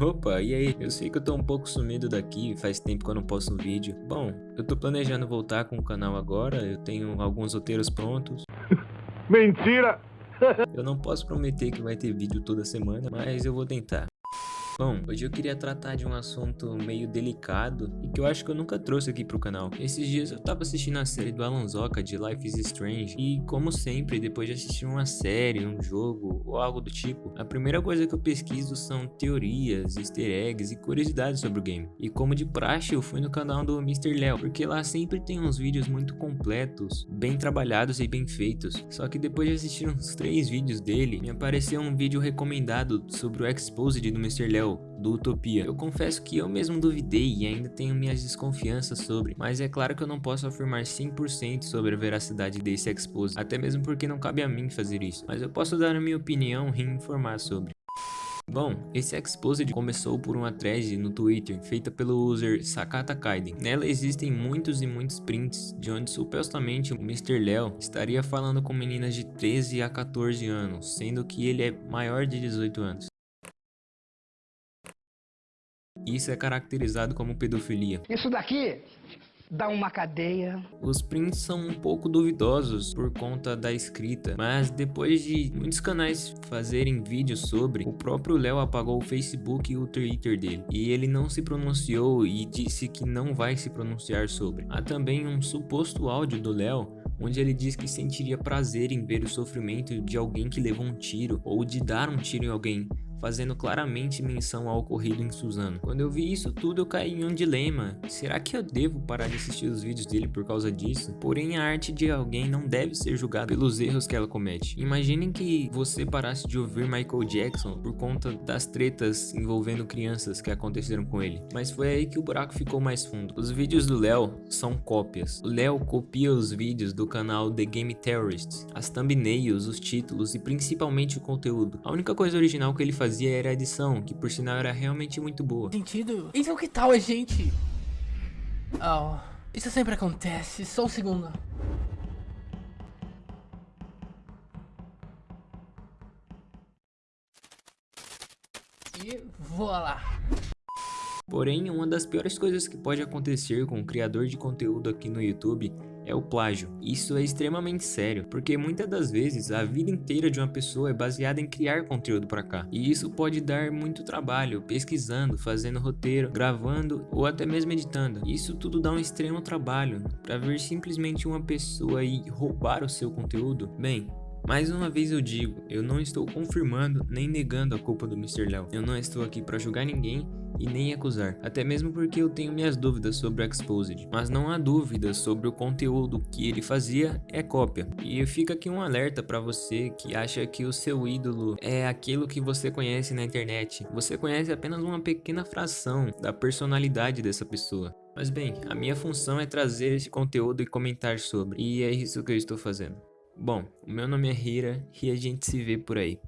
Opa, e aí? Eu sei que eu tô um pouco sumido daqui, faz tempo que eu não posto um vídeo. Bom, eu tô planejando voltar com o canal agora, eu tenho alguns roteiros prontos. Mentira! eu não posso prometer que vai ter vídeo toda semana, mas eu vou tentar. Bom, hoje eu queria tratar de um assunto meio delicado e que eu acho que eu nunca trouxe aqui pro canal. Esses dias eu tava assistindo a série do Alan Zoka de Life is Strange e como sempre, depois de assistir uma série, um jogo ou algo do tipo, a primeira coisa que eu pesquiso são teorias, easter eggs e curiosidades sobre o game. E como de praxe, eu fui no canal do Mr. Léo, porque lá sempre tem uns vídeos muito completos, bem trabalhados e bem feitos. Só que depois de assistir uns três vídeos dele, me apareceu um vídeo recomendado sobre o Exposed do Mr. Léo do Utopia. Eu confesso que eu mesmo duvidei e ainda tenho minhas desconfianças sobre, mas é claro que eu não posso afirmar 100% sobre a veracidade desse expose, até mesmo porque não cabe a mim fazer isso, mas eu posso dar a minha opinião e informar sobre. Bom, esse Exposed começou por uma thread no Twitter feita pelo user Sakata Kaiden. Nela existem muitos e muitos prints de onde supostamente o Mr. Léo estaria falando com meninas de 13 a 14 anos, sendo que ele é maior de 18 anos. Isso é caracterizado como pedofilia. Isso daqui dá uma cadeia. Os prints são um pouco duvidosos por conta da escrita, mas depois de muitos canais fazerem vídeos sobre, o próprio Léo apagou o Facebook e o Twitter dele, e ele não se pronunciou e disse que não vai se pronunciar sobre. Há também um suposto áudio do Léo onde ele diz que sentiria prazer em ver o sofrimento de alguém que levou um tiro ou de dar um tiro em alguém, fazendo claramente menção ao ocorrido em Suzano. Quando eu vi isso tudo eu caí em um dilema, será que eu devo parar de assistir os vídeos dele por causa disso? Porém a arte de alguém não deve ser julgada pelos erros que ela comete. Imaginem que você parasse de ouvir Michael Jackson por conta das tretas envolvendo crianças que aconteceram com ele, mas foi aí que o buraco ficou mais fundo. Os vídeos do Léo são cópias. O Léo copia os vídeos do canal The Game Terrorists, as thumbnails, os títulos e principalmente o conteúdo. A única coisa original que ele fazia fazia era a edição, que por sinal era realmente muito boa. Sentido? Então que tal a gente... Oh, isso sempre acontece, só um segundo. E lá. Porém, uma das piores coisas que pode acontecer com um criador de conteúdo aqui no YouTube é o plágio. Isso é extremamente sério, porque muitas das vezes a vida inteira de uma pessoa é baseada em criar conteúdo para cá. E isso pode dar muito trabalho, pesquisando, fazendo roteiro, gravando ou até mesmo editando. Isso tudo dá um extremo trabalho. Para ver simplesmente uma pessoa e roubar o seu conteúdo, bem, mais uma vez eu digo, eu não estou confirmando nem negando a culpa do Mr. Léo. Eu não estou aqui para julgar ninguém e nem acusar, até mesmo porque eu tenho minhas dúvidas sobre o Exposed, mas não há dúvidas sobre o conteúdo que ele fazia é cópia. E fica aqui um alerta para você que acha que o seu ídolo é aquilo que você conhece na internet. Você conhece apenas uma pequena fração da personalidade dessa pessoa. Mas bem, a minha função é trazer esse conteúdo e comentar sobre, e é isso que eu estou fazendo. Bom, o meu nome é Hira e a gente se vê por aí.